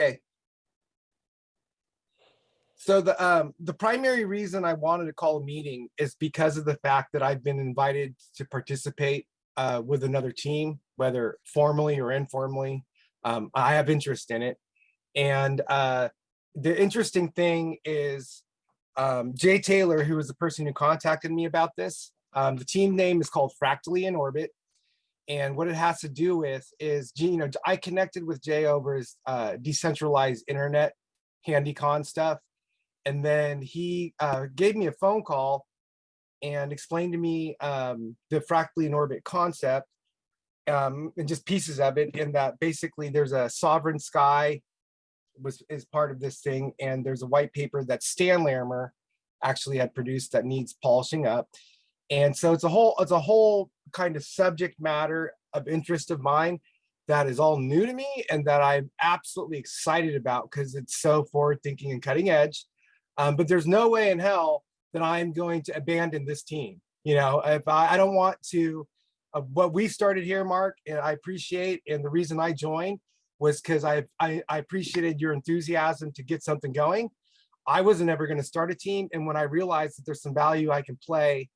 Okay. So the um the primary reason I wanted to call a meeting is because of the fact that I've been invited to participate uh with another team, whether formally or informally. Um, I have interest in it. And uh the interesting thing is um Jay Taylor, who was the person who contacted me about this. Um, the team name is called Fractally in Orbit. And what it has to do with is, you know, I connected with Jay over his uh, decentralized internet HandyCon stuff. And then he uh, gave me a phone call and explained to me um, the fractally in orbit concept um, and just pieces of it in that basically there's a sovereign sky was is part of this thing and there's a white paper that Stan Larimer actually had produced that needs polishing up. And so it's a whole it's a whole kind of subject matter of interest of mine that is all new to me and that I'm absolutely excited about because it's so forward thinking and cutting edge. Um, but there's no way in hell that I'm going to abandon this team. You know, if I, I don't want to, uh, what we started here, Mark, and I appreciate, and the reason I joined was because I, I, I appreciated your enthusiasm to get something going. I wasn't ever going to start a team. And when I realized that there's some value I can play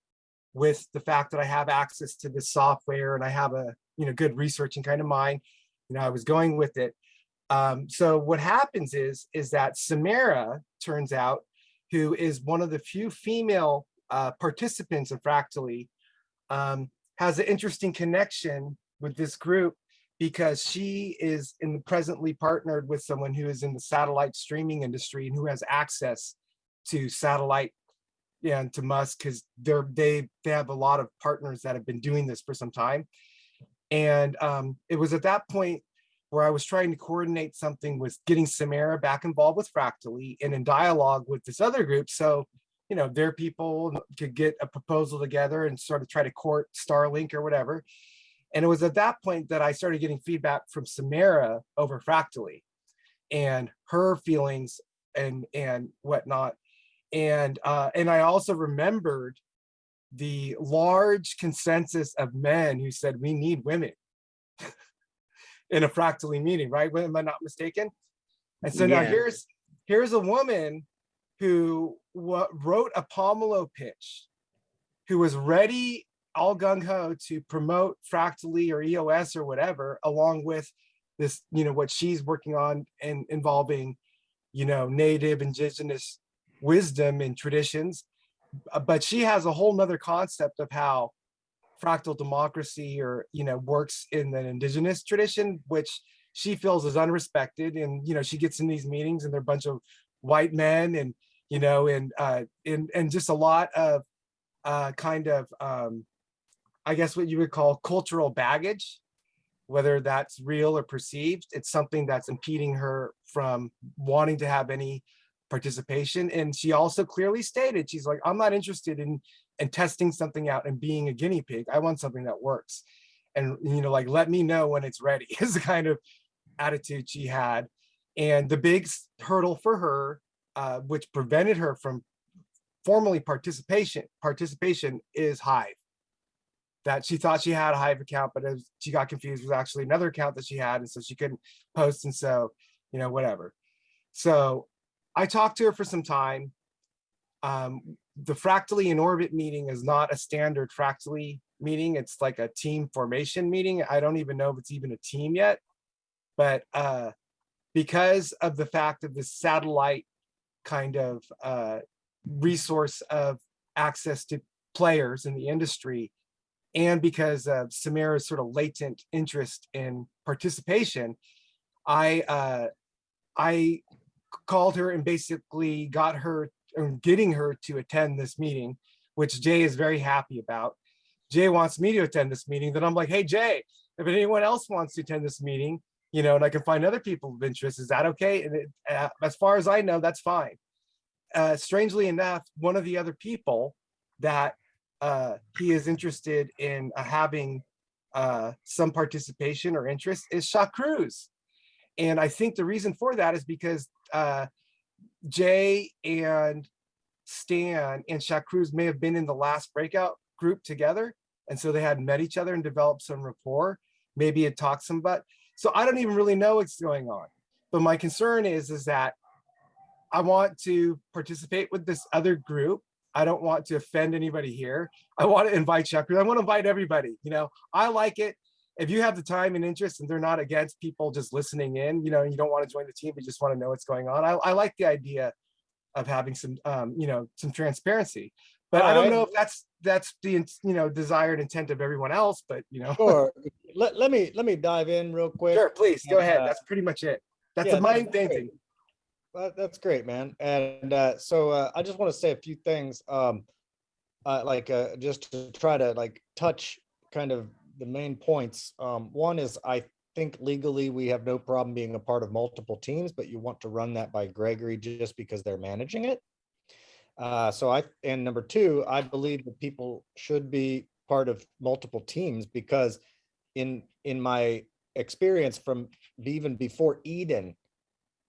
with the fact that I have access to this software and I have a you know good researching kind of mind, you know, I was going with it. Um, so what happens is is that Samara turns out who is one of the few female uh, participants in Fractally, um, has an interesting connection with this group because she is in the presently partnered with someone who is in the satellite streaming industry and who has access to satellite yeah, and to Musk because they're they they have a lot of partners that have been doing this for some time. And um, it was at that point where I was trying to coordinate something with getting Samara back involved with Fractally and in dialogue with this other group. So, you know, their people could get a proposal together and sort of try to court Starlink or whatever. And it was at that point that I started getting feedback from Samara over Fractally and her feelings and and whatnot. And uh, and I also remembered the large consensus of men who said we need women in a fractally meeting, right? Am I not mistaken? And so yeah. now here's here's a woman who wrote a Pomelo pitch, who was ready all gung ho to promote fractally or EOS or whatever, along with this, you know, what she's working on and involving, you know, native indigenous wisdom and traditions. Uh, but she has a whole nother concept of how fractal democracy or you know works in the indigenous tradition which she feels is unrespected and you know she gets in these meetings and they're a bunch of white men and you know and uh and and just a lot of uh kind of um i guess what you would call cultural baggage whether that's real or perceived it's something that's impeding her from wanting to have any participation and she also clearly stated she's like i'm not interested in and testing something out and being a guinea pig. I want something that works. And, you know, like, let me know when it's ready is the kind of attitude she had. And the big hurdle for her, uh, which prevented her from formally participation, participation is Hive. That she thought she had a Hive account, but she got confused with actually another account that she had. And so she couldn't post. And so, you know, whatever. So I talked to her for some time. Um, the fractally in orbit meeting is not a standard fractally meeting. It's like a team formation meeting. I don't even know if it's even a team yet, but uh, because of the fact of the satellite kind of uh, resource of access to players in the industry, and because of Samira's sort of latent interest in participation, I uh, I called her and basically got her and getting her to attend this meeting, which Jay is very happy about. Jay wants me to attend this meeting. Then I'm like, hey, Jay, if anyone else wants to attend this meeting, you know, and I can find other people of interest, is that okay? And it, uh, as far as I know, that's fine. Uh, strangely enough, one of the other people that uh, he is interested in uh, having uh, some participation or interest is Shaw Cruz. And I think the reason for that is because uh, Jay and Stan and Shaq Cruz may have been in the last breakout group together. And so they had met each other and developed some rapport, maybe had talked some, but so I don't even really know what's going on. But my concern is, is that I want to participate with this other group. I don't want to offend anybody here. I want to invite chapters. I want to invite everybody, you know, I like it. If you have the time and interest and they're not against people just listening in, you know, and you don't want to join the team, but just want to know what's going on. I, I like the idea of having some, um, you know, some transparency. But I don't know if that's, that's the, you know, desired intent of everyone else, but you know. Sure. Let, let me, let me dive in real quick. Sure, please, go ahead. Uh, That's pretty much it. That's yeah, the that's mind great. painting. Well, that's great, man. And uh, so uh, I just want to say a few things, um, uh, like uh, just to try to like touch kind of the main points. Um, one is I think legally we have no problem being a part of multiple teams, but you want to run that by Gregory just because they're managing it. Uh, so I, and number two, I believe that people should be part of multiple teams because in, in my experience from even before Eden,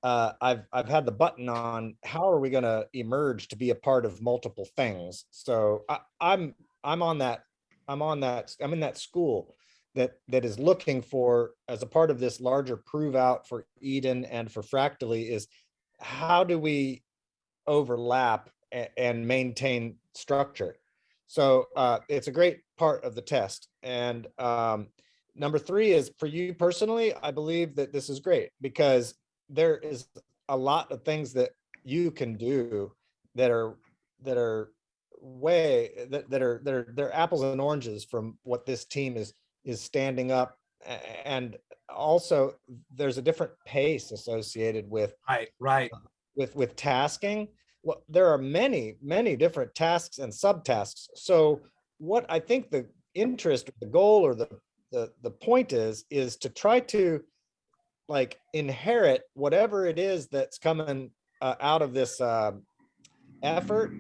uh, I've, I've had the button on, how are we gonna emerge to be a part of multiple things? So I, I'm, I'm on that, I'm on that, I'm in that school that, that is looking for, as a part of this larger prove out for Eden and for Fractally is how do we overlap and maintain structure? So uh, it's a great part of the test. And um, number three is for you personally, I believe that this is great because there is a lot of things that you can do that are that are way that, that are that are they're apples and oranges from what this team is is standing up. And also there's a different pace associated with Right, right. with with tasking. Well there are many many different tasks and subtasks. So what i think the interest the goal or the the the point is is to try to like inherit whatever it is that's coming uh, out of this um effort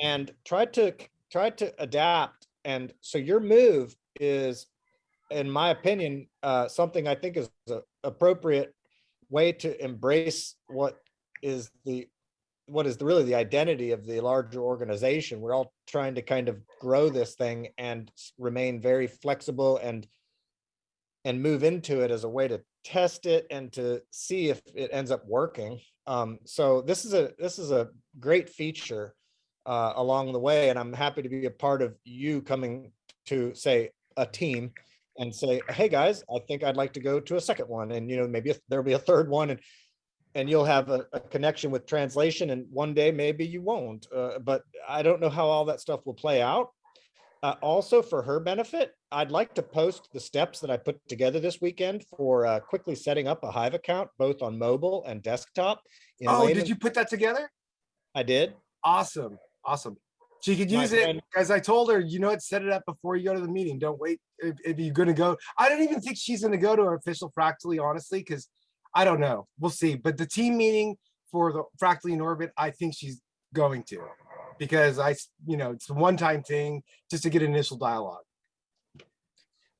and try to try to adapt and so your move is in my opinion uh something i think is a appropriate way to embrace what is the what is the, really the identity of the larger organization we're all trying to kind of grow this thing and remain very flexible and and move into it as a way to test it and to see if it ends up working. Um, so this is a this is a great feature uh, along the way, and I'm happy to be a part of you coming to say a team and say, hey guys, I think I'd like to go to a second one, and you know maybe a- there'll be a third one, and and you'll have a, a connection with translation, and one day maybe you won't. Uh, but I don't know how all that stuff will play out. Uh, also for her benefit, I'd like to post the steps that I put together this weekend for uh, quickly setting up a Hive account, both on mobile and desktop. in Oh, did you put that together? I did. Awesome, awesome. She could My use it, friend- as I told her, you know what, set it up before you go to the meeting. Don't wait if, if you're gonna go. I don't even think she's gonna go to her official Fractally, honestly, because I don't know. We'll see. But the team meeting for the Fractally in orbit, I think she's going to. Because I, you know, it's a one-time thing just to get initial dialogue.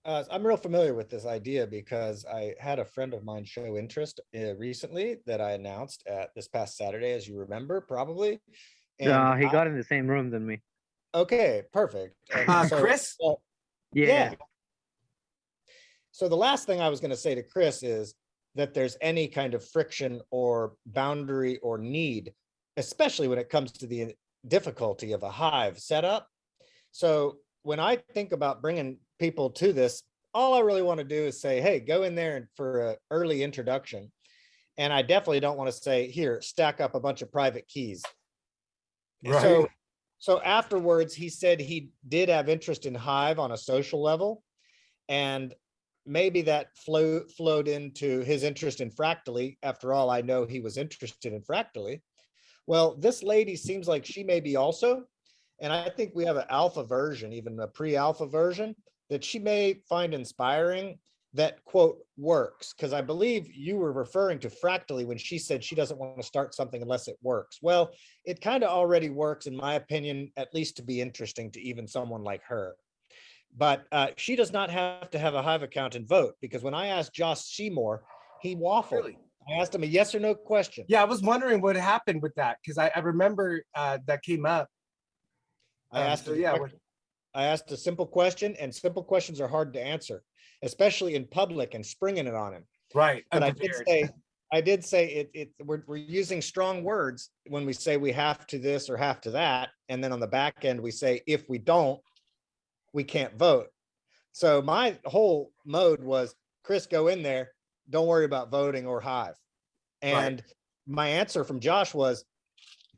Uh, I'm real familiar with this idea because I had a friend of mine show interest uh, recently that I announced at this past Saturday, as you remember, probably. And Yeah, he I- got in the same room than me. Okay, perfect. Uh, so- Chris? so- Yeah. So the last thing I was gonna say to Chris is that there's any kind of friction or boundary or need, especially when it comes to the difficulty of a hive setup. So when I think about bringing people to this, all I really want to do is say, hey, go in there and for an early introduction. And I definitely don't want to say, here, stack up a bunch of private keys. Right. So, so afterwards, he said he did have interest in Hive on a social level. And maybe that flow flowed into his interest in Fractally. After all, I know he was interested in Fractally. Well, this lady seems like she may be also. And I think we have an alpha version, even a pre-alpha version that she may find inspiring that quote works. Because I believe you were referring to Fractally when she said she doesn't want to start something unless it works. Well, it kind of already works, in my opinion, at least to be interesting to even someone like her. But uh, she does not have to have a Hive account and vote because when I asked Josh Seymour, he waffled. Really? I asked him a yes or no question. Yeah, I was wondering what happened with that, because I, I remember uh, that came up. I Um, asked, so yeah, I asked a simple question, and simple questions are hard to answer, especially in public and springing it on him. Right. But I did say, I did say it, it, we're, we're using strong words when we say we have to this or have to that. And then on the back end, we say, if we don't, we can't vote. So my whole mode was, Chris, go in there. Don't worry about voting or Hive. And my answer from Josh was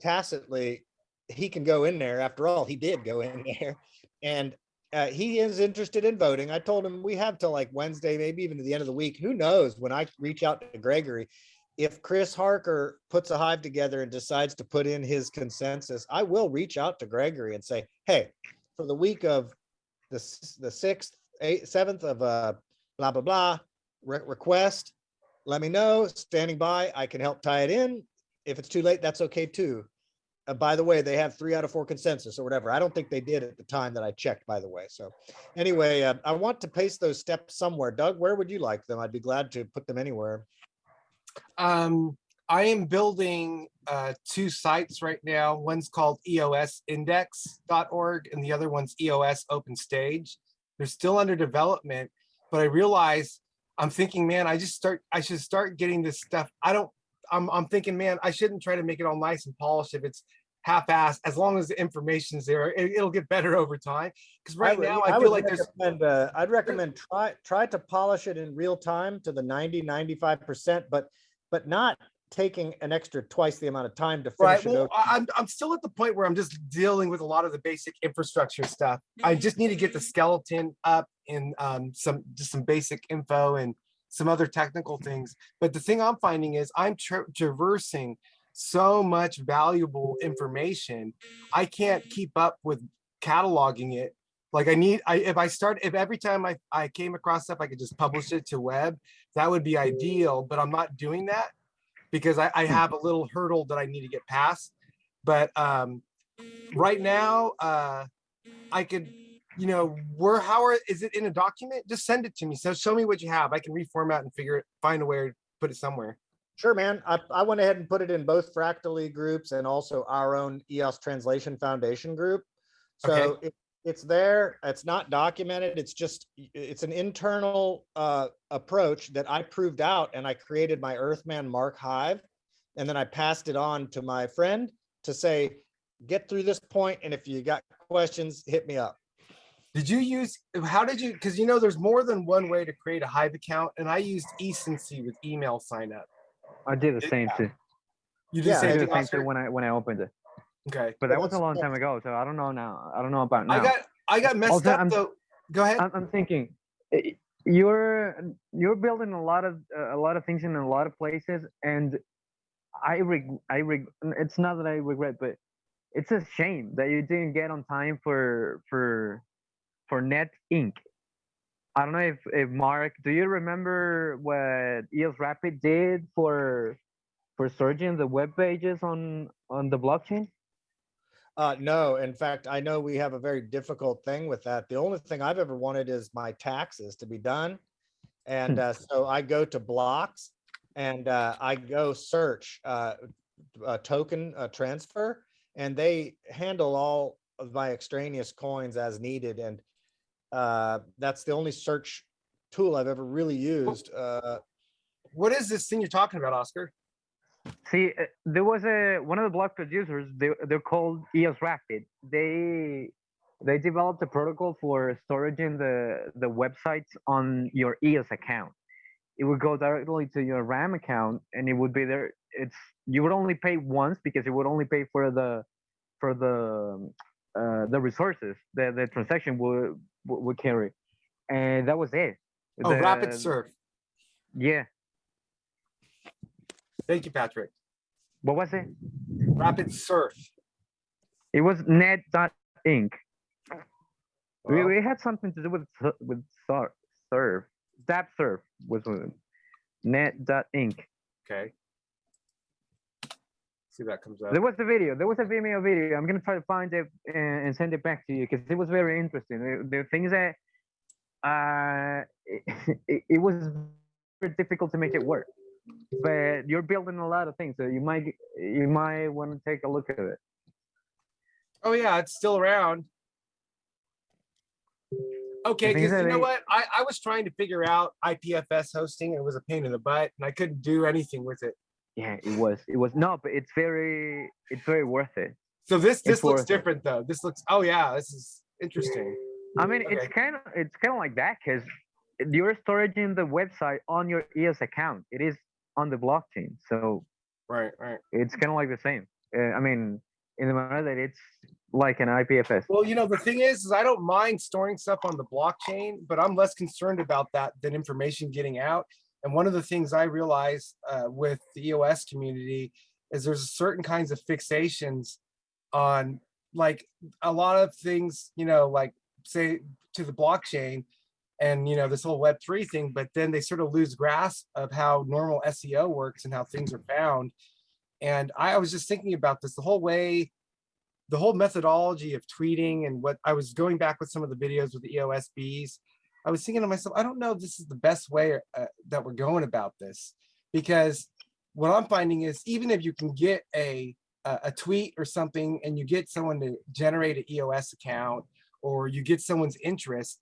tacitly, he can go in there. After all, he did go in there. And uh, he is interested in voting. I told him we have till like Wednesday, maybe even to the end of the week. Who knows? When I reach out to Gregory, if Chris Harker puts a hive together and decides to put in his consensus, I will reach out to Gregory and say, hey, for the week of the, the sixth, eighth, seventh of uh, blah, blah, blah, re- request, let me know, standing by, I can help tie it in. If it's too late, that's okay too. Uh, by the way, they have three out of four consensus or whatever. I don't think they did at the time that I checked, by the way. So anyway, uh, I want to paste those steps somewhere. Doug, where would you like them? I'd be glad to put them anywhere. Um, I am building uh two sites right now. One's called eosindex.org and the other one's EOS Open Stage. They're still under development, but I realize I'm thinking, man, I just start, I should start getting this stuff. I don't, I'm, I'm thinking, man, I shouldn't try to make it all nice and polished if it's half-assed, as long as the information's there, it, it'll get better over time. Because right would- now I would feel like there's, uh, I'd recommend try, try to polish it in real time to the 90, 95%, but, but not taking an extra twice the amount of time to finish it. well, over. I- I'm, I'm still at the point where I'm just dealing with a lot of the basic infrastructure stuff. I just need to get the skeleton up and um, some, just some basic info and some other technical things. But the thing I'm finding is I'm tra- traversing so much valuable information. I can't keep up with cataloging it. Like I need, I, if I start, if every time I, I came across stuff, I could just publish it to web, that would be ideal, but I'm not doing that because I, I have a little hurdle that I need to get past. But um, right now, uh, I could, you know, where, how are, is it in a document? Just send it to me. So show me what you have. I can reformat and figure it, find a way to put it somewhere. Sure, man. I, I went ahead and put it in both Fractally groups and also our own EOS Translation Foundation group. Okay. So it, it's there. It's not documented. It's just, it's an internal uh, approach that I proved out and I created my Earthman Mark Hive. And then I passed it on to my friend to say, get through this point, And if you got questions, hit me up. Did you use, how did you, because you know, there's more than one way to create a Hive account and I used Ecency with email sign up. I did the same too. You did Yeah, the same did thing, the same too when I when I opened it. Okay. But that was a long time ago, so I don't know now. I don't know about now. I got, I got messed Also, up I'm- though. Go ahead. I'm, I'm thinking eh, you're you're building a lot of uh, a lot of things in a lot of places, and I reg I reg it's not that I regret, but it's a shame that you didn't get on time for for for Net Inc. I don't know if if Mark, do you remember what EOS Rapid did for for searching the web pages on on the blockchain? Uh, no, in fact, I know we have a very difficult thing with that. The only thing I've ever wanted is my taxes to be done. And uh, so I go to blocks and uh, I go search uh, a token transfer and they handle all of my extraneous coins as needed. And uh, that's the only search tool I've ever really used. Uh, What is this thing you're talking about, Oscar? See, uh, there was a one of the block producers. They they're called EOS Rapid. They they developed a protocol for storing the the websites on your EOS account. It would go directly to your RAM account, and it would be there. It's you would only pay once because it would only pay for the for the uh, the resources that the transaction would would carry, and that was it. Oh, Rapid The- Surf. Yeah. Thank you, Patrick. What was it? Rapid Surf. It was net.inc. We, Wow. we we had something to do with with surf. Zap serve was net.inc. Okay. See if that comes up. There was a video. There was a Vimeo video. I'm gonna try to find it and, and send it back to you because it was very interesting. The, the things that uh, it, it, it was very difficult to make it work, but you're building a lot of things, so you might you might want to take a look at it. Oh yeah, it's still around. Okay, because you know what? I, I was trying to figure out IPFS hosting. It was a pain in the butt and I couldn't do anything with it. Yeah, it was. It was no, but it's very, it's very worth it. So this, this looks worth it. different though. This looks, oh yeah, this is interesting. I mean, it's kind of, it's kind of like that because you're storing the website on your EOS account. It is on the blockchain, so Right, right. it's kind of like the same. Uh, I mean, in the manner that it's like an IPFS. Well, you know, the thing is, is I don't mind storing stuff on the blockchain, but I'm less concerned about that than information getting out. And one of the things I realize uh, with the EOS community is there's certain kinds of fixations on like a lot of things, you know, like say to the blockchain and, you know, this whole web3 thing, but then they sort of lose grasp of how normal SEO works and how things are found. And I was just thinking about this the whole way the whole methodology of tweeting and what I was going back with some of the videos with the E EOSBs, I was thinking to myself, I don't know if this is the best way uh, that we're going about this because what I'm finding is even if you can get a a, tweet or something and you get someone to generate an EOS account or you get someone's interest,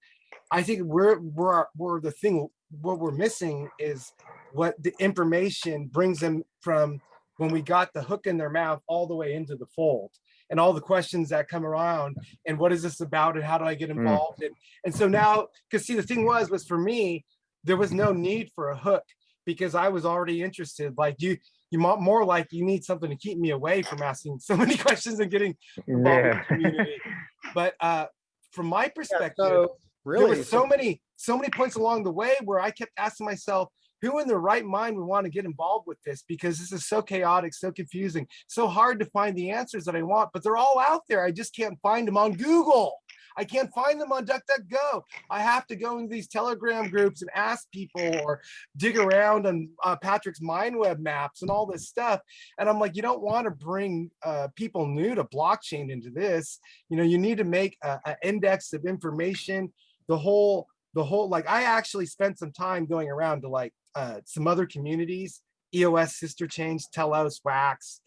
I think we're we're we're the thing what we're missing is what the information brings them from when we got the hook in their mouth all the way into the fold and all the questions that come around and what is this about and how do I get Mm. involved? And and so now because see the thing was was for me there was no need for a hook because I was already interested. Like you you mo- more like you need something to keep me away from asking so many questions and getting involved with the community. But uh from my Yeah, perspective So there really, were so many so many points along the way where I kept asking myself who in their right mind would want to get involved with this? Because this is so chaotic so confusing so hard to find the answers that I want but they're all out there. I just can't find them on Google. I can't find them on DuckDuckGo. I have to go into these telegram groups and ask people or dig around on uh, Patrick's MindWeb maps and all this stuff. And I'm like you don't want to bring uh, people new to blockchain into this. You know you need to make a, a index of information the whole the whole like i actually spent some time going around to like uh some other communities eos sister chains telos wax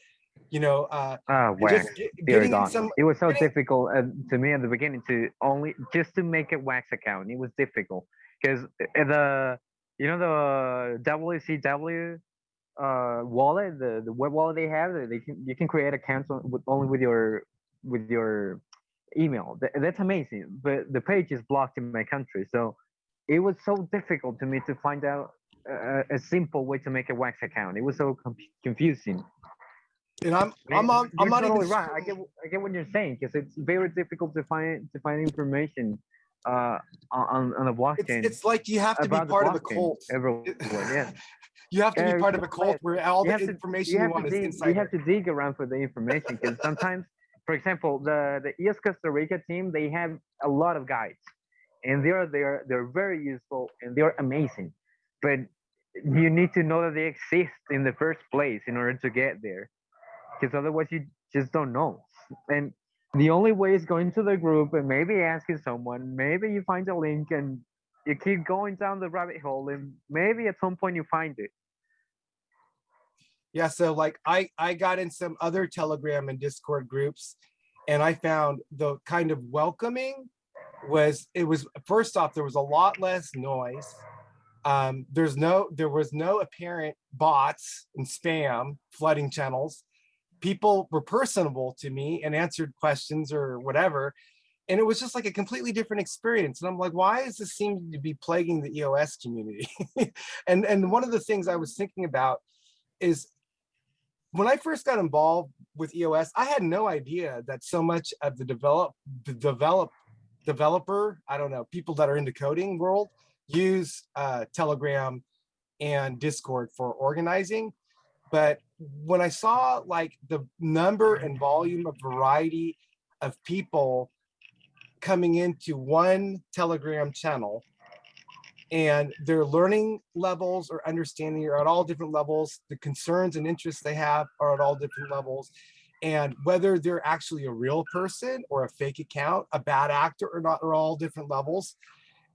you know uh and wax. just get, getting some It was so getting- difficult uh, to me at the beginning to only just to make a wax account. It was difficult because the you know the WCW uh wallet, the the web wallet they have, they can you can create accounts on, with, only with your with your email. Th- that's amazing. But the page is blocked in my country, so it was so difficult to me to find out a, a simple way to make a wax account. It was so confusing. and i'm i'm on i'm not totally even right. I get I get what you're saying because it's very difficult to find to find information uh on on the it's, blockchain it's like you have to be part of a cult everywhere. Yeah, you have to be part of a cult where all the to information you you, have want is dig inside you have to dig around for the information because sometimes, for example, the the EOS Costa Rica team they have a lot of guides, and they're they're they're very useful and they're amazing, but you need to know that they exist in the first place in order to get there, because otherwise you just don't know. And the only way is going to the group and maybe asking someone. Maybe you find a link and you keep going down the rabbit hole, and maybe at some point you find it. Yeah, so like I I got in some other Telegram and Discord groups and I found the kind of welcoming was it was first off there was a lot less noise. Um there's no there was no apparent bots and spam flooding channels. People were personable to me and answered questions or whatever. And it was just like a completely different experience. And I'm like, why is this seem to be plaguing the EOS community? and and one of the things I was thinking about is when I first got involved with EOS, I had no idea that so much of the develop the develop developer, I don't know, people that are in the coding world use uh, Telegram and Discord for organizing. But when I saw like the number and volume of variety of people coming into one Telegram channel and their learning levels or understanding are at all different levels. The concerns and interests they have are at all different levels. And whether they're actually a real person or a fake account, a bad actor or not, are all different levels.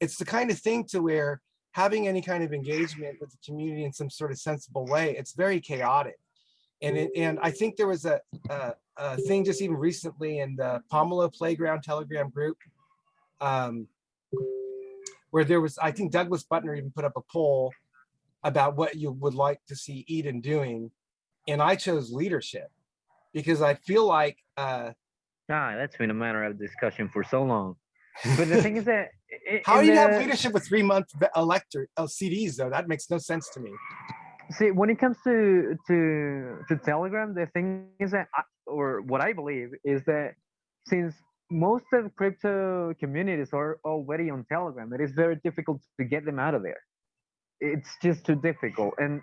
It's the kind of thing to where having any kind of engagement with the community in some sort of sensible way, it's very chaotic. And it, and I think there was a, a, a thing just even recently in the Pomelo Playground Telegram group. Um, where there was, I think Douglas Butner even put up a poll about what you would like to see Eden doing. And I chose leadership because I feel like, uh, Ah, that's been a matter of discussion for so long. But the thing is that. How do you have leadership with three month elector, LCDs though? That makes no sense to me. See, when it comes to to to Telegram, the thing is that, I, or what I believe is that since most of crypto communities are already on Telegram, it is very difficult to get them out of there. It's just too difficult, and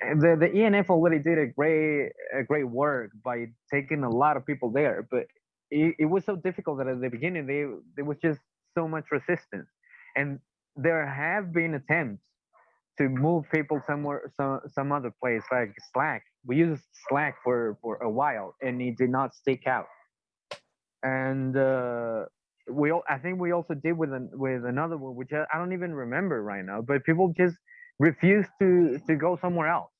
the the ENF already did a great a great work by taking a lot of people there, but it, it was so difficult that at the beginning they there was just so much resistance, and there have been attempts to move people somewhere some some other place like slack. We used slack for for a while and it did not stick out. And uh we all i think we also did with an, with another one which I, don't even remember right now but people just refused to to go somewhere else.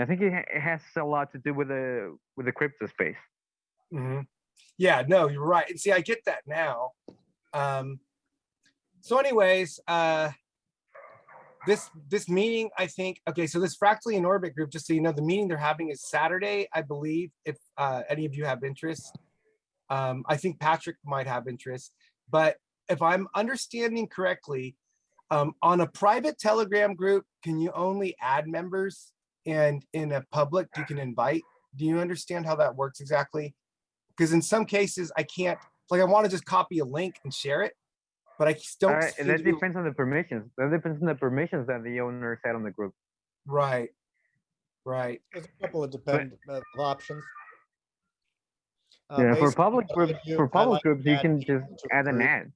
I think it, ha- it has a lot to do with the with the crypto space. Mhm. Yeah, no, you're right. And see, I get that now. Um, so anyways, uh, this, this meeting, I think, okay, so this fractally in orbit group, just so you know, the meeting they're having is Saturday, I believe, if, uh, any of you have interest. Um, I think Patrick might have interest, but if I'm understanding correctly, um, on a private Telegram group, can you only add members? And in a public, you can invite? Do you understand how that works exactly? Because in some cases I can't, like I want to just copy a link and share it, but I s- don't. uh, seem that depends on the permissions that depends on the permissions that the owner set on the group Right, right. There's a couple of depend, uh, of options. Uh, yeah, for public groups, do, for public like groups, you can just add an group. ad.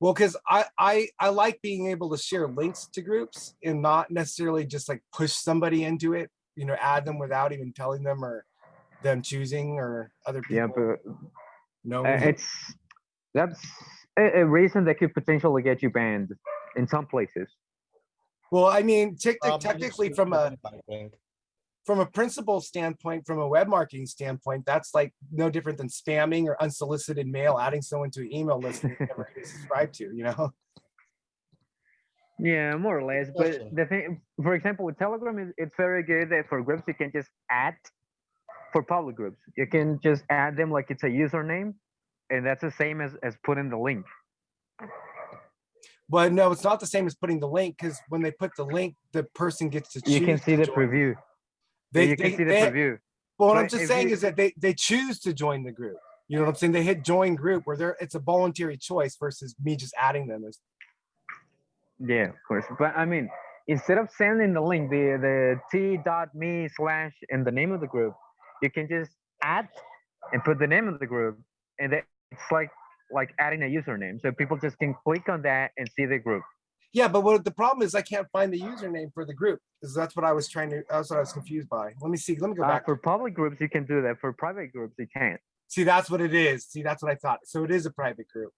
Well, because I, I, I like being able to share links to groups and not necessarily just like push somebody into it, you know, add them without even telling them or them choosing or other people. Yeah, but No, uh, it's that's a, a reason that could potentially get you banned in some places. well, I mean, tec- Probably technically from a, from a principal standpoint, from a web marketing standpoint, that's like no different than spamming or unsolicited mail, adding someone to an email list they never really subscribe to, you know? Yeah, more or less. But the thing, for example, with Telegram, is it's very good that for groups you can just add. For public groups, you can just add them like it's a username, and that's the same as as putting the link. But no, it's not the same as putting the link because when they put the link, the person gets to choose. You can see the join. preview. They, you can they- see the they- preview. Well, what I'm just saying you- is that they, they choose to join the group. You know what I'm saying? They hit join group where they're, it's a voluntary choice versus me just adding them. as- Yeah, of course. But I mean, instead of sending the link, the the t.me slash and the name of the group, you can just add and put the name of the group, and that it's like like adding a username, so people just can click on that and see the group. Yeah, but what the problem is I can't find the username for the group because that's what I was trying to, that's what I was confused by. Let me see, let me go Uh, back. for public groups, you can do that. For private groups, you can't. See, that's what it is. See, that's what I thought. So it is a private group.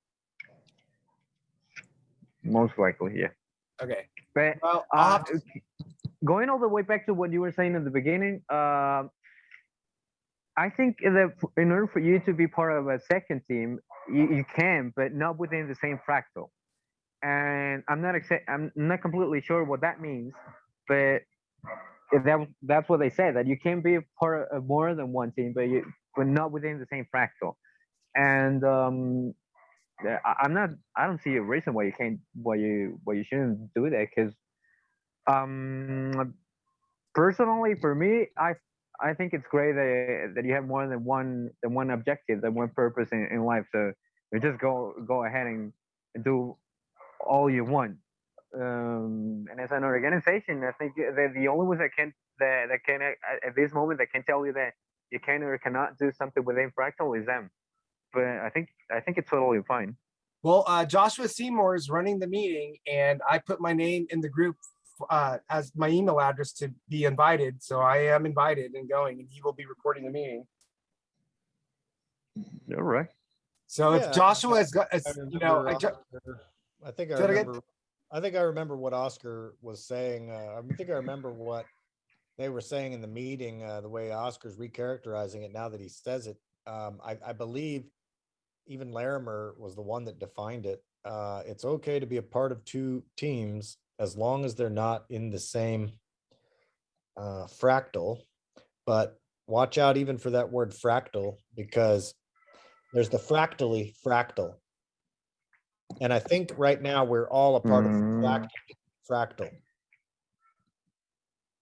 Most likely, yeah. Okay, But well, uh, going all the way back to what you were saying in the beginning, um, I think that in order for you to be part of a second team, you, you can, but not within the same fractal. And I'm not exa- I'm not completely sure what that means, but that that's what they say that you can be part of more than one team, but you but not within the same fractal. And um, I'm not. I don't see a reason why you can't, why you, why you shouldn't do that. Because, um, personally, for me, I, I think it's great that that you have more than one than one objective, than one purpose in, in life. So you just go go ahead and, do all you want. Um, and as an organization, I think the only ones that can that that can at, at this moment that can tell you that you can or cannot do something within fractal is them. But I think I think it's totally fine. well, uh, Joshua Seymour is running the meeting and I put my name in the group uh, as my email address to be invited. So I am invited and going and he will be recording the meeting. All right. So Yeah, if Joshua has got, I you know, I I think I Say that again? remember, I think I remember what Oscar was saying. Uh, I think I remember what they were saying in the meeting, uh, the way Oscar's recharacterizing it now that he says it. Um, I, I believe even Larimer was the one that defined it. Uh, it's okay to be a part of two teams as long as they're not in the same uh, fractal. But watch out even for that word fractal because there's the fractally fractal. And I think right now we're all a part of Mm. fract- fractal.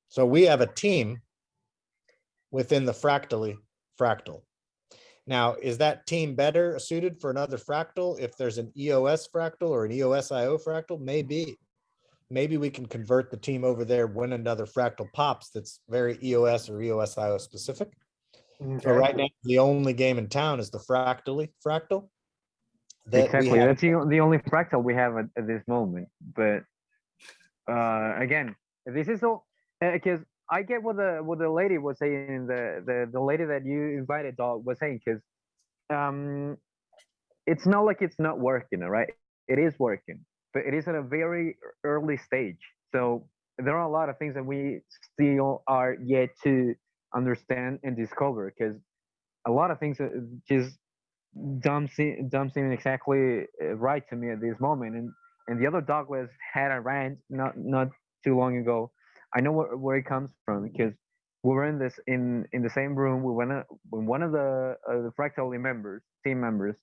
So we have a team within the fractally fractal. Now, is that team better suited for another fractal if there's an EOS fractal or an EOSIO fractal? Maybe. Maybe we can convert the team over there when another fractal pops that's very EOS or E EOSIO specific. But Okay. right now, the only game in town is the fractally fractal. that exactly. That's the, the only fractal we have at, at this moment. But uh, again, this is all because I get what the what the lady was saying. The the the lady that you invited dog was saying because um, it's not like it's not working, all right? It is working, but it is at a very early stage. So there are a lot of things that we still are yet to understand and discover because a lot of things uh, just don't seem don't seem exactly uh, right to me at this moment. And and the other Douglas had a rant not not too long ago. I know where, where it comes from because we were in this in in the same room. We went with one of the uh, the fractally members, team members,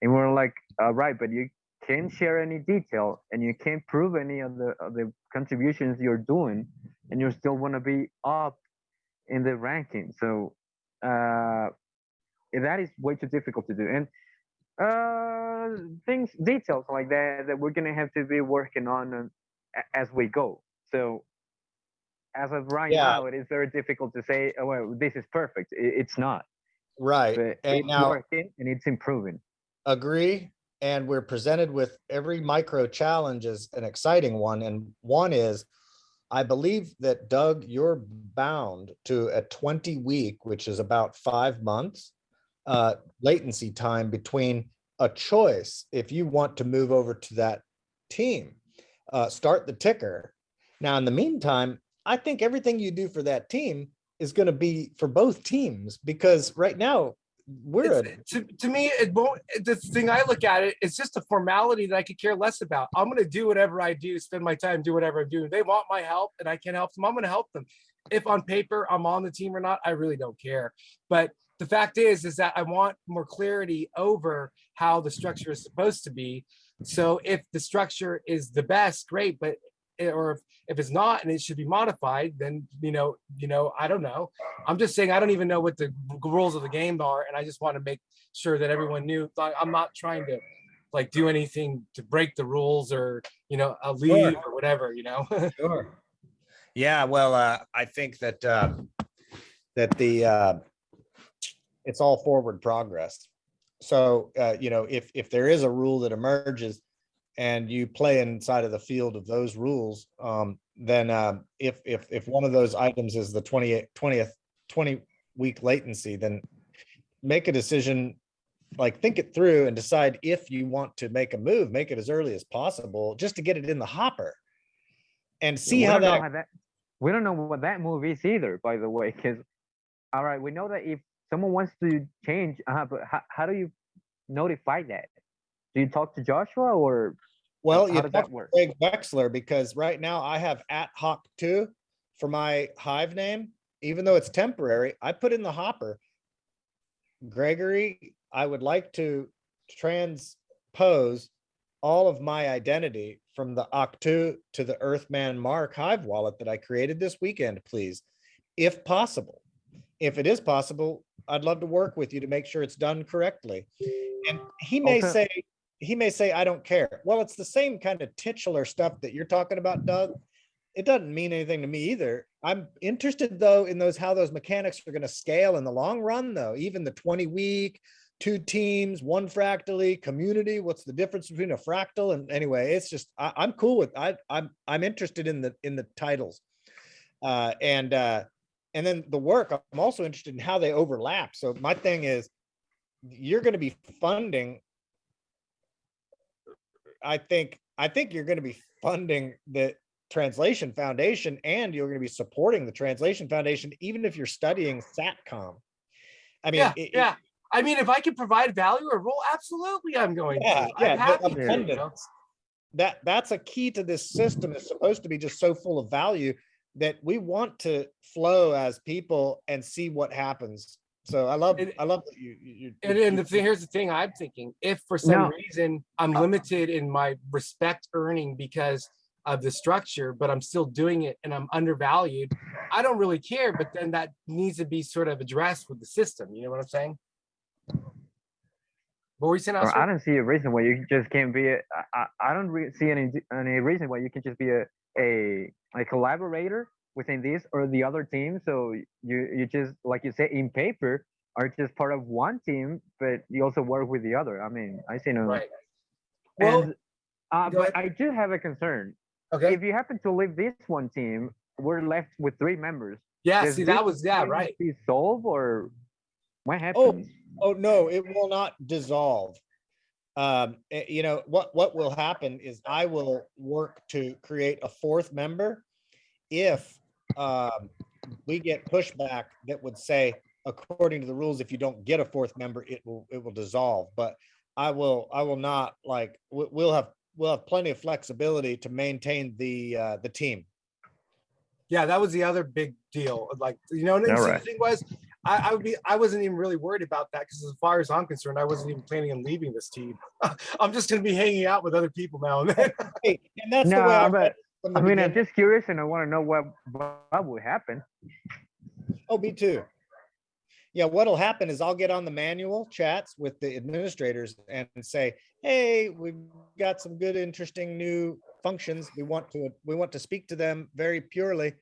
and we were like, uh, right, but you can't share any detail and you can't prove any of the of the contributions you're doing, and you still want to be up in the ranking. So uh, that is way too difficult to do. And uh, things, details like that, that we're gonna have to be working on um, as we go. So as of right Yeah. now, it is very difficult to say, oh, well, this is perfect. It's not, Right. but And it's now, working and it's improving. agree. And we're presented with every micro challenge is an exciting one. And one is, I believe that Doug, you're bound to a 20 week, which is about five months uh, latency time between a choice. If you want to move over to that team, uh, start the ticker. Now, in the meantime, I think everything you do for that team is going to be for both teams because right now we're a to, to me, it won't, the thing I look at it, it's just a formality that I could care less about. I'm gonna do whatever I do, spend my time, do whatever I'm doing. They want my help and I can help them. I'm gonna help them. If on paper I'm on the team or not, I really don't care. But the fact is, is that I want more clarity over how the structure is supposed to be. So if the structure is the best, great, but or if, if it's not and it should be modified, then you know, you know, I don't know. I'm just saying I don't even know what the rules of the game are, and I just want to make sure that everyone knew. I'm not trying to like do anything to break the rules or you know I'll leave or whatever. You know. Sure. Yeah, well, uh, I think that, uh, that the, uh, it's all forward progress. So, uh, you know, if, if there is a rule that emerges and you play inside of the field of those rules, um, then, uh, if, if, if one of those items is the 28 20th, 20 week latency, then make a decision, like think it through and decide if you want to make a move, make it as early as possible, just to get it in the hopper. And see how that that we don't know what that move is either, by the way. Because all right, we know that if someone wants to change, uh, but how, how do you notify that? Do you talk to Joshua or Well, how you does talk that work? Greg Wexler because right now I have at hoc two for my hive name, even though it's temporary, I put in the hopper. Gregory, I would like to transpose all of my identity from the Octu to the Earthman Mark Hive wallet that I created this weekend, please, if possible. If it is possible, I'd love to work with you to make sure it's done correctly. And he may Okay. say, he may say, I don't care. Well, it's the same kind of titular stuff that you're talking about, Doug. It doesn't mean anything to me either. I'm interested though in those, how those mechanics are going to scale in the long run though, even the 20 week, two teams, one fractally, community, what's the difference between a fractal and anyway, it's just, I, I'm cool with, I, I'm, I'm interested in the, in the titles. Uh, and, uh, and then the work, I'm also interested in how they overlap. So my thing is, you're going to be funding I think, I think you're going to be funding the Translation Foundation and you're going to be supporting the Translation Foundation, even if you're studying SATCOM. I mean, yeah, it- it- yeah. I mean, if I can provide value or role, absolutely I'm going to. Yeah, I'm yeah, the happy to, you know? That, that's a key to this system. It's supposed to be just so full of value that we want to flow as people and see what happens. So I love, And- I love that you, you. you- And, you- and the thing, here's the thing I'm thinking, if for some No. reason I'm uh, limited in my respect earning because of the structure, but I'm still doing it and I'm undervalued, I don't really care, but then that needs to be sort of addressed with the system, you know what I'm saying? What were you saying? Or I don't see a reason why you just can't be a, I, I I don't re- see any, any reason why you can just be a, a, a collaborator within this or the other team. So you, you just, like you say, in paper, are just part of one team, but you also work with the other. I mean, I see no. Right. Well, And, uh, but. I do have a concern. okay, If you happen to leave this one team, we're left with three members. yeah, Does see, that was, yeah, right. Be solved or what Oh, happens? Oh, no, it will not dissolve. Um, eh, you know, what, what will happen is I will work to create a fourth member. If, um, we get pushback that would say, according to the rules, if you don't get a fourth member, it will, it will dissolve, but I will, I will not like, we, we'll have, we'll have plenty of flexibility to maintain the, uh, the team. Yeah, that was the other big deal. Like, you know, and see, the Alright. thing was, I, I would be, I wasn't even really worried about that because as far as I'm concerned, I wasn't even planning on leaving this team. I'm just gonna be hanging out with other people now and then. Hey, and that's the way I No, read but it from the I mean, I'm just curious and I want to know what, what would happen. Oh, me too. Yeah, what'll happen is I'll get on the manual chats with the administrators and say, hey, we've got some good, interesting new functions. We want to, we want to speak to them very purely.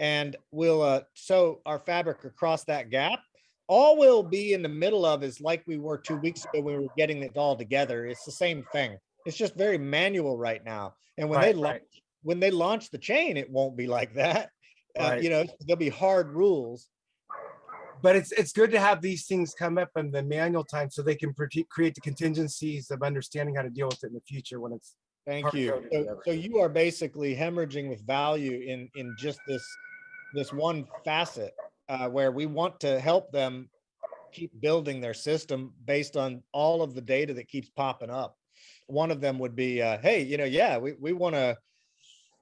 And we'll uh, sew our fabric across that gap. All we'll be in the middle of is like we were two weeks ago, when we were getting it all together. It's the same thing. It's just very manual right now. And when they Right, launch, right. When they launch the chain, it won't be like that. Uh, you know, there'll be hard rules. But it's, it's good to have these things come up in the manual time so they can create the contingencies of understanding how to deal with it in the future when it's, Thank you. So, so you are basically hemorrhaging with value in, in just this, this one facet, uh, where we want to help them keep building their system based on all of the data that keeps popping up. One of them would be, uh, hey, you know, yeah, we, we want to,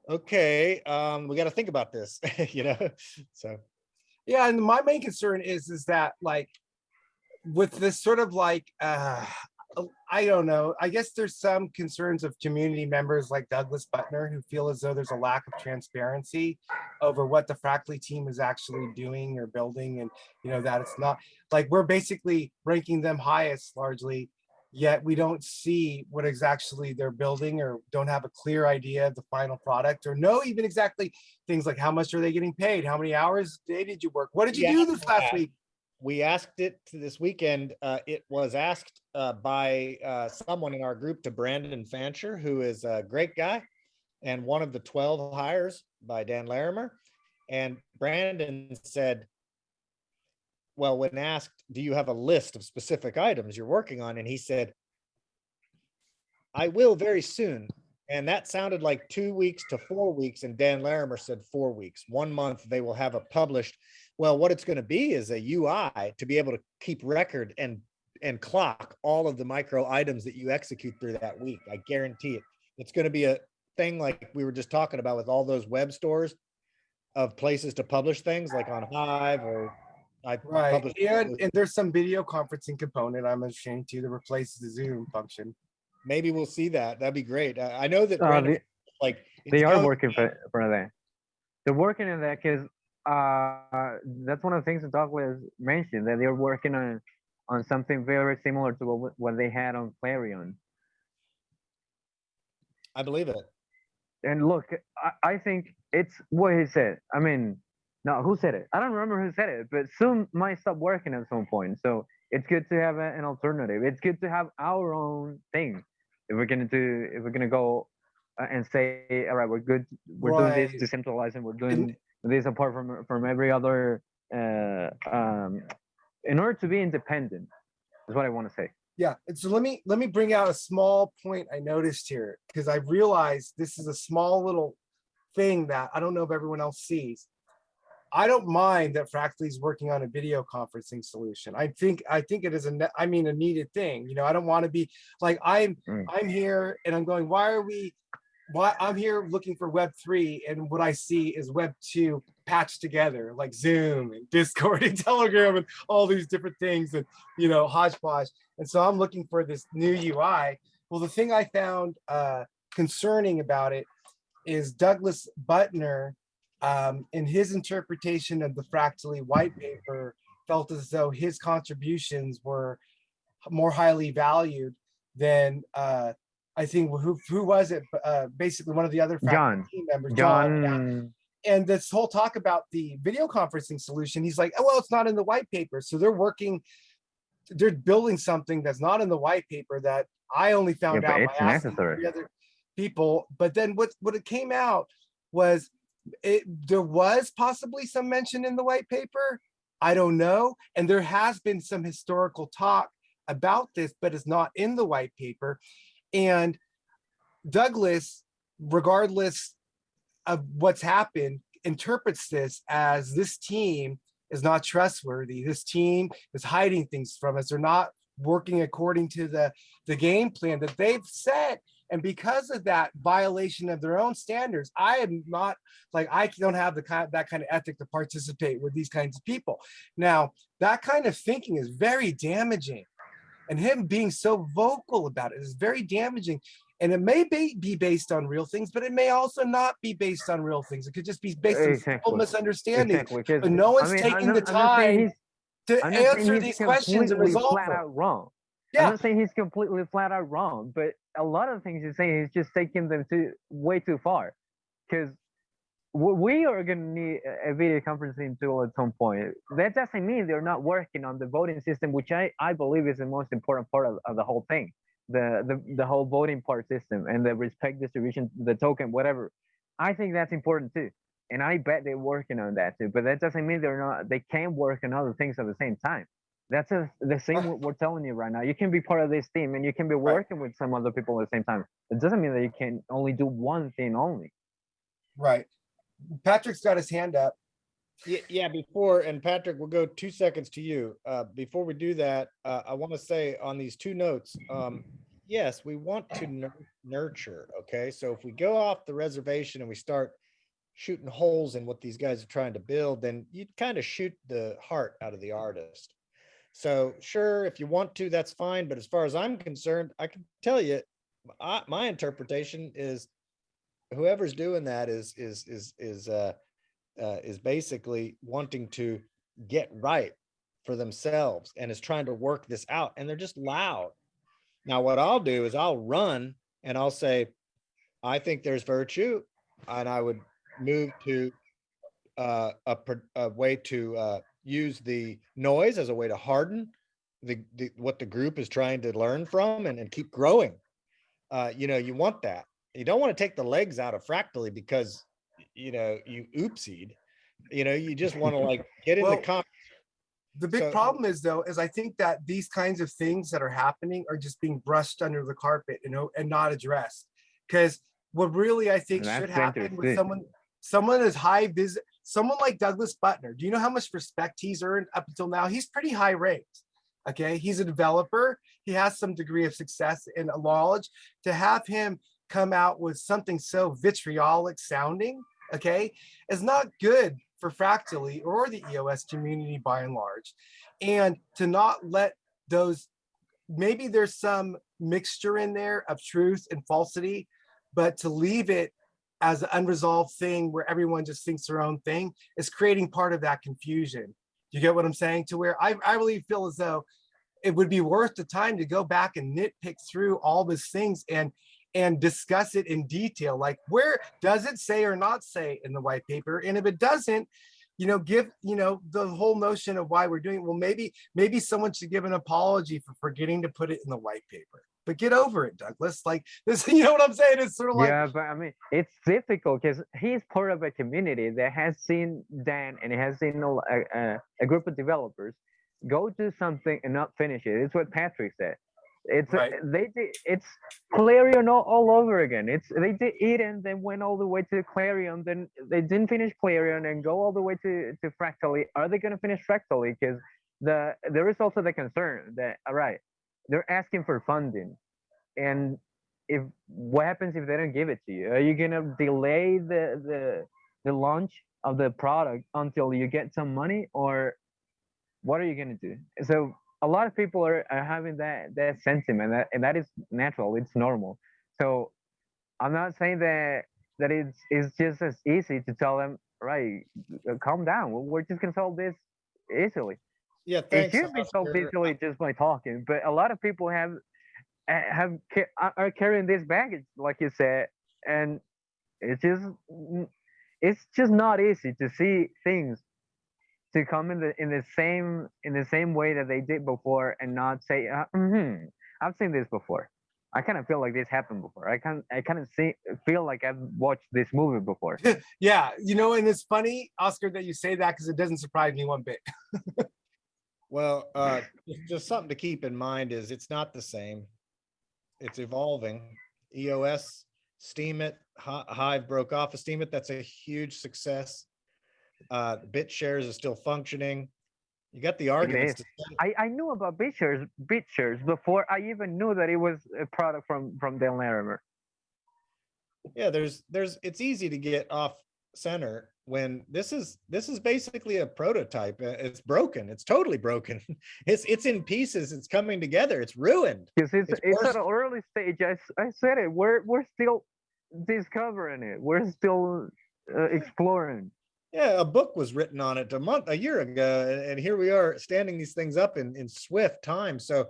okay, um, we got to think about this, you know, so. yeah, and my main concern is, is that like with this sort of like, uh, I don't know, I guess there's some concerns of community members like Douglas Butner who feel as though there's a lack of transparency over what the Fractally team is actually doing or building and, you know, that it's not, like, we're basically ranking them highest largely, yet we don't see what is actually they're building or don't have a clear idea of the final product or know even exactly things like how much are they getting paid? How many hours a day did you work? What did you Yeah, do this last yeah. week? we asked it to this weekend. Uh, it was asked uh, by uh, someone in our group to Brandon Fancher, who is a great guy and one of the 12 hires by Dan Larimer. And Brandon said, well, when asked, do you have a list of specific items you're working on? And he said, I will very soon. And that sounded like two weeks to four weeks. And Dan Larimer said four weeks, one month, they will have it published. Well, what it's going to be is a UI to be able to keep record and and clock all of the micro items that you execute through that week. I guarantee it. It's going to be a thing like we were just talking about with all those web stores of places to publish things like on Hive or I Right, and, and there's some video conferencing component I'm ashamed to that replaces the Zoom function. maybe we'll see that. That'd be great. I, I know that Uh, Brandon, they, like they are working for, for that. They're working on that because uh, that's one of the things that Douglas mentioned that they're working on on something very similar to what, what they had on Clarion. I believe it. And look, I, I think it's what he said. I mean, no, who said it? I don't remember who said it, but Zoom might stop working at some point. So it's good to have a- an alternative. It's good to have our own thing. If we're gonna do, if we're gonna go uh, and say, all right, we're good, we're doing Right. this decentralized, and we're doing this apart from from every other. Uh, um, in order to be independent, is what I want to say. Yeah, and so let me, let me bring out a small point I noticed here, because I realized this is a small little thing that I don't know if everyone else sees. I don't mind that Fractally is working on a video conferencing solution. I think, I think it is a I mean, a needed thing, you know, I don't want to be, like, I'm, Mm. I'm here and I'm going, why are we? Why, I'm here looking for web three and what I see is web two patched together, like Zoom and Discord and Telegram and all these different things and, you know, hodgepodge. And so I'm looking for this new UI. Well, the thing I found uh concerning about it is Douglas Butner, um, in his interpretation of the Fractally white paper, felt as though his contributions were more highly valued than, uh, I think, who, who was it? Uh, basically one of the other John. team members. John, yeah. John, And this whole talk about the video conferencing solution, he's like, oh, well, it's not in the white paper. So they're working, they're building something that's not in the white paper that I only found but out by asking three other people. But then what, what it came out was it, there was possibly some mention in the white paper. I don't know. And there has been some historical talk about this, but it's not in the white paper. And Douglas, regardless of what's happened, interprets this as this team is not trustworthy. This team is hiding things from us. They're not working according to the, the game plan that they've set. And because of that violation of their own standards, I am not like I don't have the kind that kind of ethic to participate with these kinds of people. Now, that kind of thinking is very damaging. And him being so vocal about it is very damaging. And it may be, be based on real things, but it may also not be based on real things. It could just be based on simple Exactly. misunderstanding. exactly, But no one's I'm taking not- the time to I'm not saying answer these questions and resolve flat them. out wrong. Yeah. I'm not saying he's completely flat out wrong, but a lot of things he's saying he's just taking them to way too far. Because we are going to need a- a video conferencing tool at some point. That doesn't mean they're not working on the voting system, which I, I believe is the most important part of, of the whole thing. The, the the whole voting part system and the respect distribution, the token, whatever. I think that's important too. And I bet they're working on that too. But that doesn't mean they're not they can't work on other things at the same time. That's a, the same what we're telling you right now. You can be part of this team and you can be Right. working with some other people at the same time. It doesn't mean that you can only do one thing only. Right. Patrick's got his hand up. Yeah, yeah, before, and Patrick, we'll go two seconds to you. Uh, before we do that, uh, I want to say on these two notes, um, yes, we want to nur- nurture, okay? So if we go off the reservation and we start shooting holes in what these guys are trying to build, then you kind of shoot the heart out of the artist. So sure, if you want to, that's fine. But as far as I'm concerned, I can tell you, I, my interpretation is whoever's doing that is, is, is, is, uh, uh, is basically wanting to get right for themselves and is trying to work this out and they're just loud. Now, what I'll do is I'll run and I'll say, I think there's virtue and I would move to uh, a, a way to uh, use the noise as a way to harden the, the what the group is trying to learn from and, and keep growing. Uh, you know, you want that. You don't want to take the legs out of fractally because you know you oopsied. You know, you just want to like get in Well, the con. The big So- problem is though, is I think that these kinds of things that are happening are just being brushed under the carpet, you know, and not addressed. Because what really I think should happen with interesting. someone, someone as high visit, someone like Douglas Butner, do you know how much respect he's earned up until now? He's pretty high ranked. Okay, he's a developer. He has some degree of success and knowledge. To have him come out with something so vitriolic sounding, okay, is not good for Fractally or the EOS community by and large. And to not let those, maybe there's some mixture in there of truth and falsity, but to leave it as an unresolved thing where everyone just thinks their own thing is creating part of that confusion. Do you get what I'm saying? To where I, I really feel as though it would be worth the time to go back and nitpick through all these things and and discuss it in detail. Like where does it say or not say in the white paper? And if it doesn't, you know, give, you know, the whole notion of why we're doing, it. well, maybe, maybe someone should give an apology for forgetting to put it in the white paper. But get over it, Douglas. Like this, you know what I'm saying? It's sort of like, yeah, but I mean, it's difficult because he's part of a community that has seen Dan and has seen a, a, a group of developers go do something and not finish it. It's what Patrick said. It's uh, Right. they did it's Clarion all, all over again. It's they did Eden, then went all the way to Clarion, then they didn't finish Clarion and go all the way to to Fractally. Are they gonna finish Fractally? Because the there is also the concern that all right, they're asking for funding, and if what happens if they don't give it to you? Are you gonna delay the the the launch of the product until you get some money, or what are you gonna do? So a lot of people are, are having that that sentiment that, and that is natural it's normal so i'm not saying that that it's it's just as easy to tell them right uh, calm down we're- just gonna solve this easily Yeah, it thanks. should be solved easily just by talking but a lot of people have have are- are carrying this baggage like you said and it's just it's just not easy to see things to come in the in the same in the same way that they did before and not say uh, hmm i've seen this before i kind of feel like this happened before i can i kind of see feel like i've watched this movie before Yeah, you know, and it's funny, Oscar, that you say that because it doesn't surprise me one bit. Well, uh, just- just something to keep in mind is it's not the same. It's evolving. EOS, Steemit Hive broke off of Steemit. That's a huge success. Uh, BitShares is still functioning. You got the arguments. to i i knew about BitShares BitShares before i even knew that it was a product from from Dale Larimer. Yeah, there's, there's, it's easy to get off center when this is, this is basically a prototype. Uh, It's broken. It's totally broken. It's, it's in pieces. It's coming together. It's ruined. because it's It's it's, at an early stage I, I said it we're we're still discovering it we're still uh, exploring Yeah, a book was written on it a month, a year ago, and, here we are standing these things up in, in swift time. So,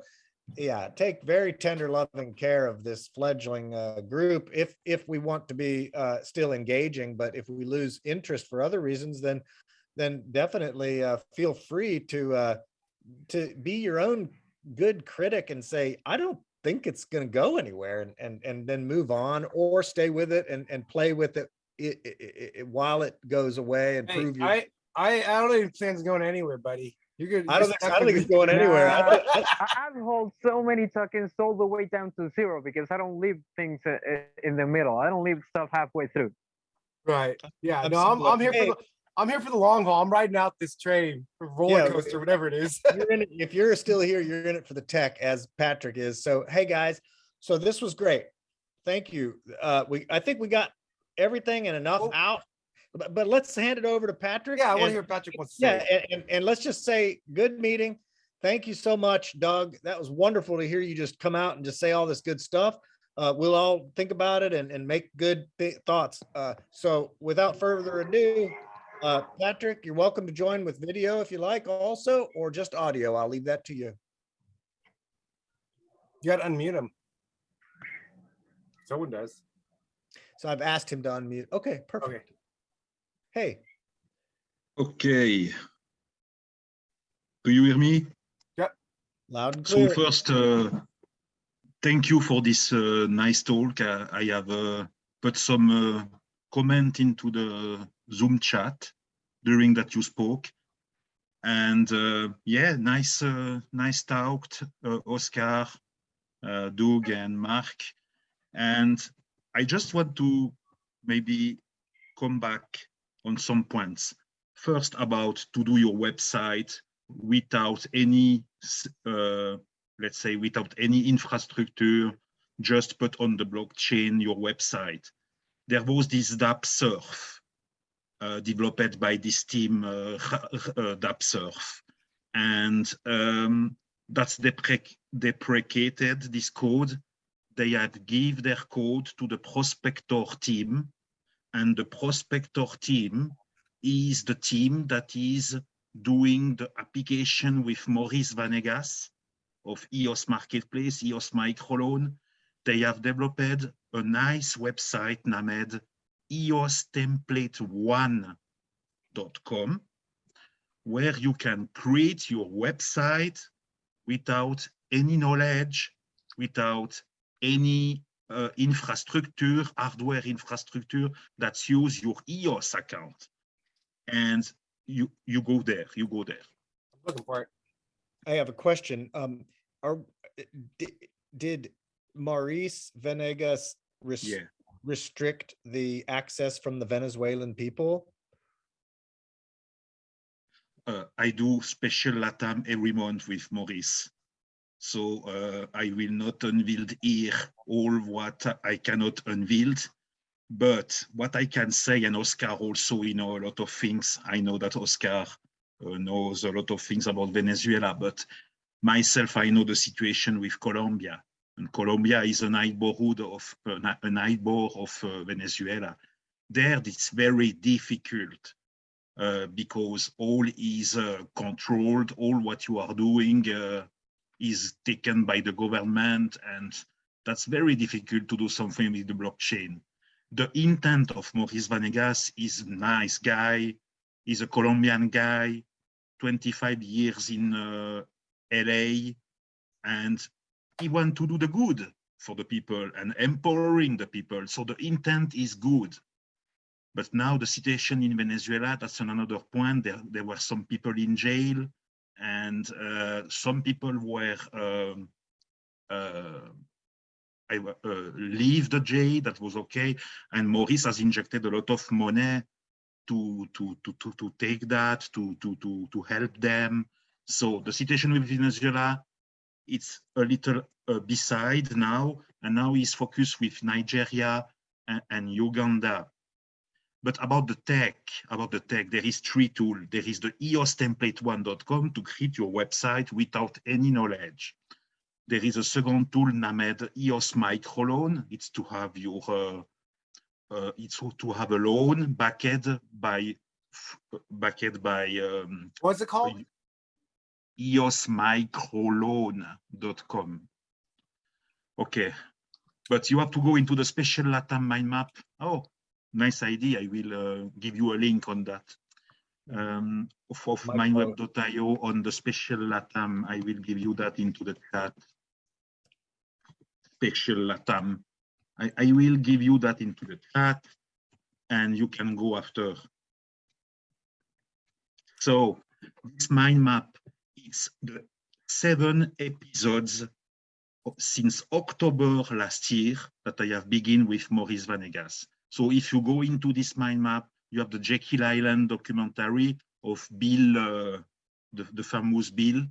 yeah, take very tender, loving care of this fledgling uh, group if if we want to be uh, still engaging. But if we lose interest for other reasons, then then definitely uh, feel free to uh, to be your own good critic and say, I don't think it's going to go anywhere, and and and then move on or stay with it and and play with it it, it, it, while it goes away and Hey, prove your. I, I, I don't even think it's going anywhere, buddy. You're good. I don't think, I don't think it's going anywhere. I Nah. thi- I- I, I've hold so many tokens all the way down to zero because I don't leave things uh, uh, in the middle. I don't leave stuff halfway through. Right. Yeah. No, I'm, I'm here for the, I'm here for the long haul. I'm riding out this train, or roller Yeah, coaster, whatever it is. you're in it, if you're still here, you're in it for the tech as Patrick is. So, hey, guys, so this was great. Thank you. Uh, we, I think we got everything and enough Oh. out, but, but let's hand it over to Patrick. Yeah, I want to hear Patrick wants to Yeah, say. and, and, and let's just say, good meeting. Thank you so much, Doug. That was wonderful to hear you just come out and just say all this good stuff. Uh, we'll all think about it and, and make good thi- thoughts. Uh, so without further ado, uh, Patrick, you're welcome to join with video if you like also, or just audio. I'll leave that to you. You got to unmute him. Someone does. So I've asked him to unmute. Okay, perfect. Hey, Okay. Do you hear me? loud and So first, uh, thank you for this uh, nice talk. I, I have uh, put some uh, comment into the Zoom chat during that you spoke. And uh, yeah, nice, uh, nice talk, uh, Oscar, uh, Doug and Mark. And I just want to maybe come back on some points. First about to do your website without any, uh, let's say, without any infrastructure, just put on the blockchain your website. There was this DAppSurf uh, developed by this team, uh, uh, DAppSurf. And um, that's deprec- deprecated, this code. They have give their code to the Prospector team. And the Prospector team is the team that is doing the application with Maurice Vanegas of EOS Marketplace, EOS Microloan. They have developed a nice website named eostemplate1.com where you can create your website without any knowledge, without any uh, infrastructure, hardware infrastructure that's use your EOS account. And you you go there, you go there. I'm looking for it. I have a question. Um, are, d- did Maurice Vanegas res- Yeah. restrict the access from the Venezuelan people? uh, I do special LATAM every month with Maurice. So uh, I will not unveil here all what I cannot unveil. But what I can say, and Oscar also, you know, a lot of things. I know that Oscar uh, knows a lot of things about Venezuela, but myself, I know the situation with Colombia. And Colombia is a neighborhood of a neighbor of uh, Venezuela. There, it's very difficult uh, because all is uh, controlled, all what you are doing uh, is taken by the government, and that's very difficult to do something with the blockchain. The intent of Maurice Vanegas is a nice guy, he's a Colombian guy, 25 years in uh, LA, and he want to do the good for the people and empowering the people. So the intent is good. But now the situation in Venezuela, that's another point. There, there were some people in jail and uh, some people were um, uh, I, uh, leave the jail, that was okay. And Maurice has injected a lot of money to, to, to, to, to take that, to, to, to, to help them. So the situation with Venezuela, it's a little uh, beside now, and now he's focused with Nigeria and, and Uganda. But about the tech, about the tech, there is three tools. There is the eostemplate1.com to create your website without any knowledge. There is a second tool named EOS Microloan. It's to have your, uh, uh, it's to have a loan backed by, backed by. Um, What's it called? eosmicroloan.com. Okay, but you have to go into the special LATAM mind map. Oh, nice idea. I will uh, give you a link on that. Um, of, of mindweb.io on the special LATAM. I will give you that into the chat. Special LATAM. I, I will give you that into the chat and you can go after. So this mind map, it's the seven episodes since October last year that I have begun with Maurice Vanegas. So if you go into this mind map, you have the Jekyll Island documentary of Bill, uh, the, the famous Bill,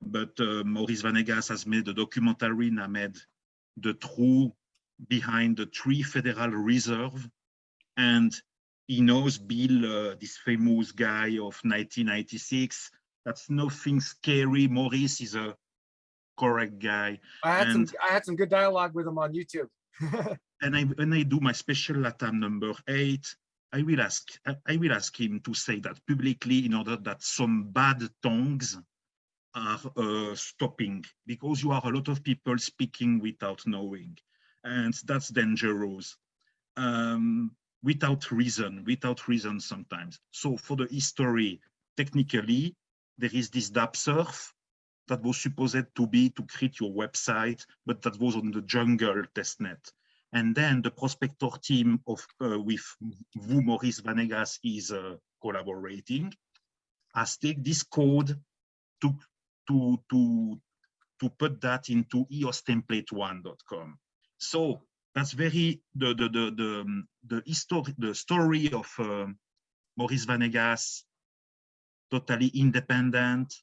but uh, Maurice Vanegas has made a documentary named The True Behind the Three Federal Reserve. And he knows Bill, uh, this famous guy of 1996. That's nothing scary. Maurice is a correct guy. I had And- some I had some good dialogue with him on YouTube. and I when I do my special LATAM number eight, I will ask I, will ask him to say that publicly in order that some bad tongues are uh, stopping because you are a lot of people speaking without knowing, and that's dangerous. Um, without reason, without reason sometimes. So for the history, technically, there is this DAPSurf that was supposed to be to create your website, but that was on the jungle testnet. And then the prospector team of uh, with who Maurice Vanegas is uh, collaborating has take this code to to to to put that into eostemplate1.com. So that's very the the the the um, the history the story of um, Maurice Vanegas, totally independent,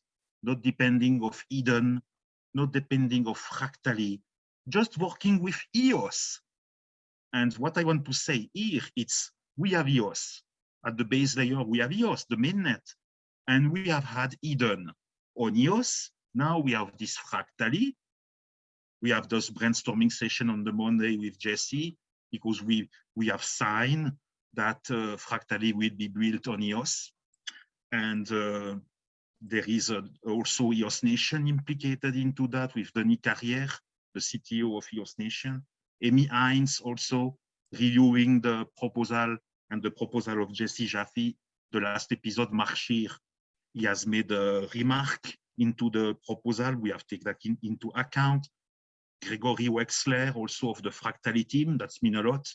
not depending of Eden, not depending of Fractally, just working with EOS. And what I want to say here, it's we have EOS. At the base layer, we have EOS, the mainnet. And we have had Eden on EOS. Now we have this Fractally. We have this brainstorming session on the Monday with Jesse because we, we have signed that uh, Fractally will be built on EOS. And uh, there is a, also EOS Nation implicated into that with Denis Carrière, the CTO of EOS Nation. Amy Hines also reviewing the proposal and the proposal of Jesse Jaffe. The last episode, Marshir, he has made a remark into the proposal. We have taken that in, into account. Gregory Wexler, also of the Fractally team, that's mean a lot,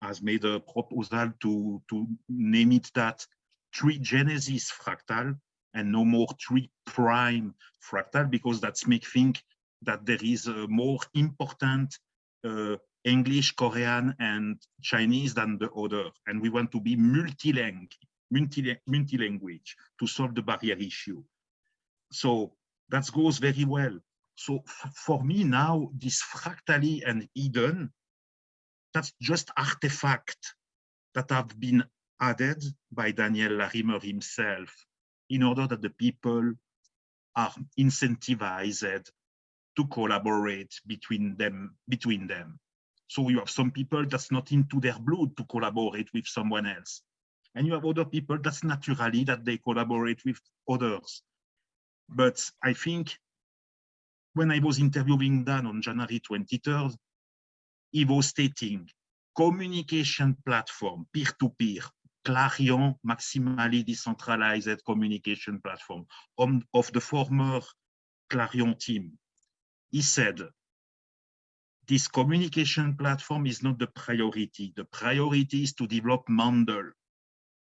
has made a proposal to, to name it that three Genesis fractal and no more three prime fractal because that's make think that there is a more important Uh, English, Korean, and Chinese than the other. And we want to be multilingual, multi multi-language to solve the barrier issue. So that goes very well. So for me now, this fractally and Eden, that's just artifact that have been added by Daniel Larimer himself in order that the people are incentivized to collaborate between them between them. So you have some people that's not into their blood to collaborate with someone else. And you have other people that's naturally that they collaborate with others. But i think when i was interviewing dan on january 23rd he was stating communication platform peer-to-peer Clarion maximally decentralized communication platform of the former Clarion team. He said, this communication platform is not the priority. The priority is to develop Mandel.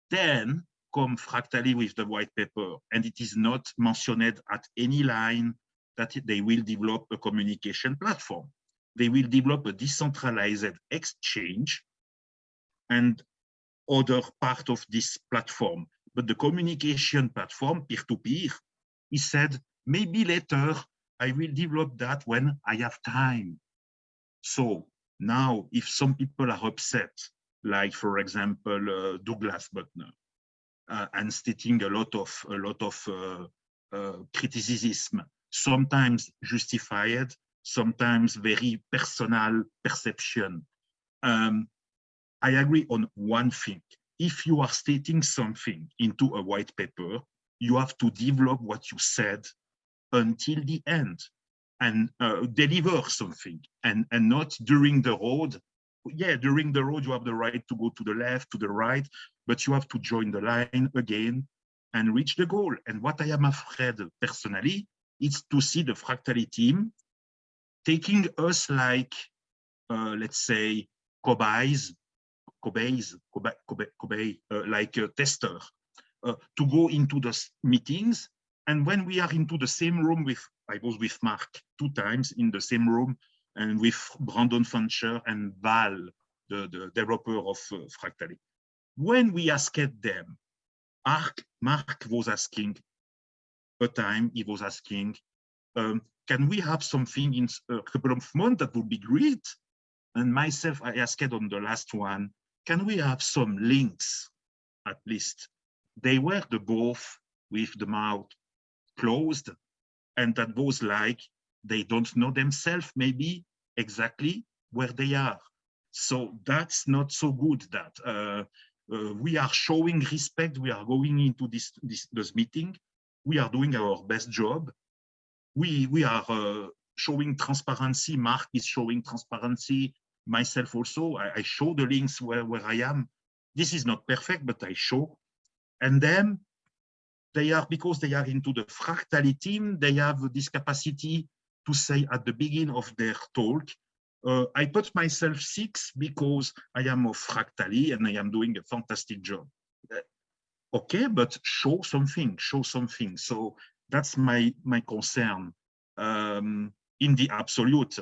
Then come Fractally with the white paper, and it is not mentioned at any line that they will develop a communication platform. They will develop a decentralized exchange and other part of this platform. But the communication platform, peer-to-peer, -peer, he said, maybe later I will develop that when I have time. So now, if some people are upset, like for example, uh, Douglas Butner, uh, and stating a lot of a lot of uh, uh criticism, sometimes justified, sometimes very personal perception. Um, I agree on one thing. If you are stating something into a white paper, you have to develop what you said until the end and uh, deliver something and, and not during the road. Yeah, during the road, you have the right to go to the left, to the right, but you have to join the line again and reach the goal. And what I am afraid personally is to see the Fractally team taking us like, uh, let's say, cobayes Kobe's, Kobe, Kobe, Kobe uh, like a tester, uh, to go into the meetings. And when we are into the same room with, I was with Mark two times in the same room and with Brandon Fancher and Val, the, the developer of uh, Fractally. When we asked them, Mark, Mark was asking, a time he was asking, um, can we have something in a couple of months that would be great? And myself, I asked on the last one, can we have some links at least? They were the both with the mouth closed and that was like they don't know themselves maybe exactly where they are. So that's not so good that uh, uh, we are showing respect. We are going into this, this, this meeting. We are doing our best job. We, we are uh, showing transparency. Mark is showing transparency myself also. I, I, show the links where, where I am. This is not perfect, but I show. And then they are, because they are into the Fractally team, they have this capacity to say at the beginning of their talk, uh, I put myself six because I am of Fractally and I am doing a fantastic job. Okay, but show something, show something. So that's my, my concern um, in the absolute,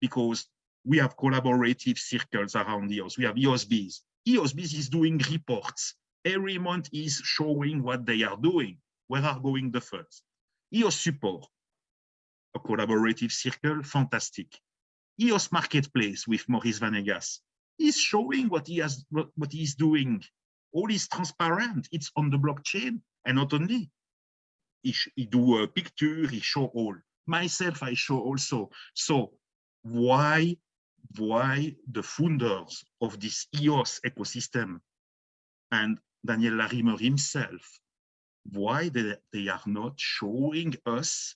because we have collaborative circles around EOS. We have EOSBs. EOSBs is doing reports. Every month is showing what they are doing, where are going the funds. EOS support, a collaborative circle, fantastic. EOS Marketplace with Maurice Vanegas is showing what he has, what, he is doing. All is transparent. It's on the blockchain, and not only. He, he do a picture, he show all. Myself, I show also. So why why the founders of this EOS ecosystem and Daniel Larimer himself, why they, they are not showing us,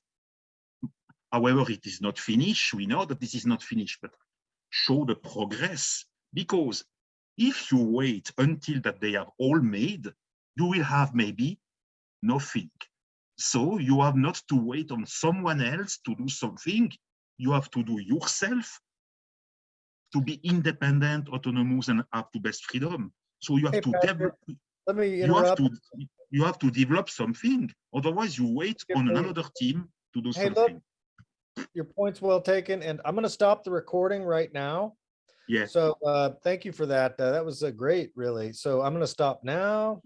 however, it is not finished, we know that this is not finished, but show the progress, because if you wait until that they are all made, you will have maybe nothing. So you have not to wait on someone else to do something. You have to do yourself to be independent, autonomous, and have to best freedom. So you have Hey, to Patrick, develop. Let me You have to. You have to develop something. Otherwise, you wait on another team to do Hey, look, something. your point's well taken, and I'm gonna stop the recording right now. Yeah. So, uh, thank you for that. Uh, that was uh, great, really. So I'm gonna stop now.